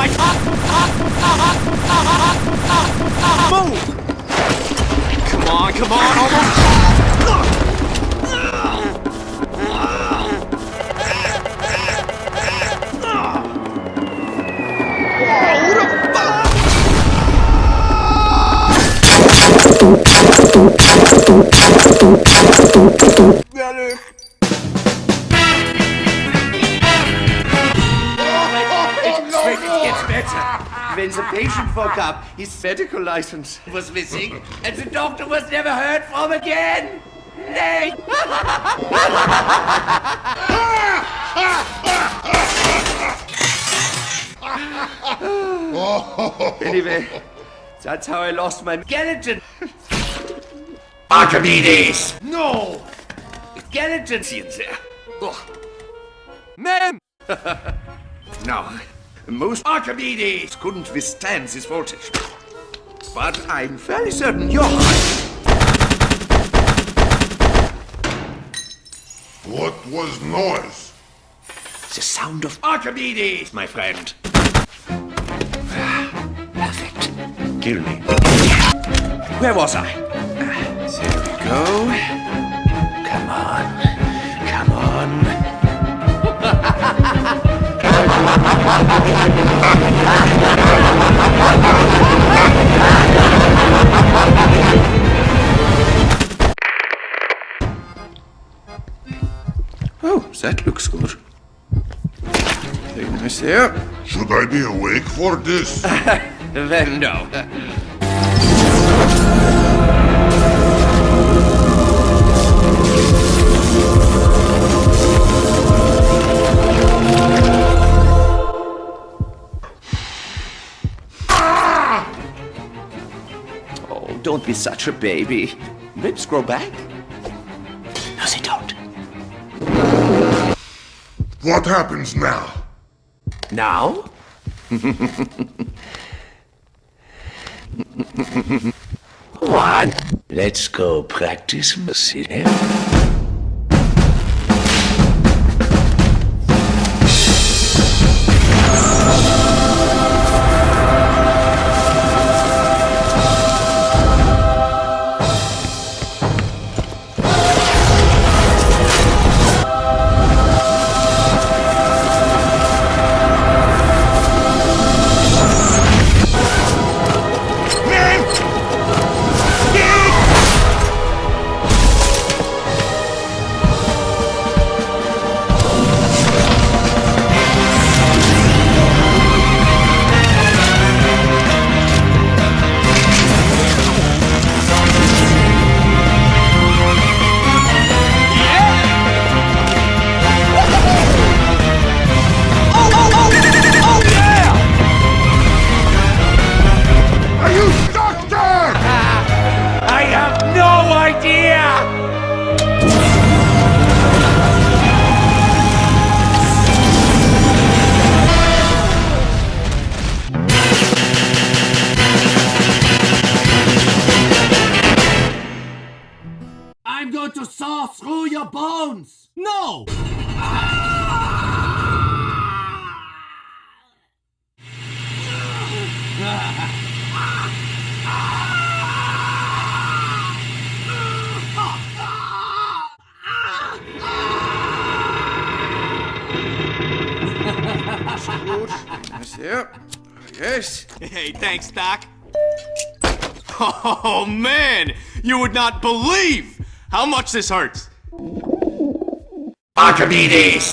like... Move! Come on, come on, almost... It's When the patient woke up, his medical license was missing, and the doctor was never heard from again. Nay. anyway, that's how I lost my skeleton. Archimedes! No! Skeleton, see it there. Ugh. Man! No, most Archimedes couldn't withstand this voltage. But I'm fairly certain you're. What was noise? The sound of Archimedes, my friend. Perfect. Kill me. Where was I? There we go. Oh, that looks good. Very nice there. Should I be awake for this? Then no. Don't be such a baby. Lips grow back? No, they don't. What happens now? Now? One. Let's go practice mercy. I'm going to saw through your bones! No! Yes, there. Yes. Hey, thanks, Doc. Oh, man! You would not believe how much this hurts. Archimedes!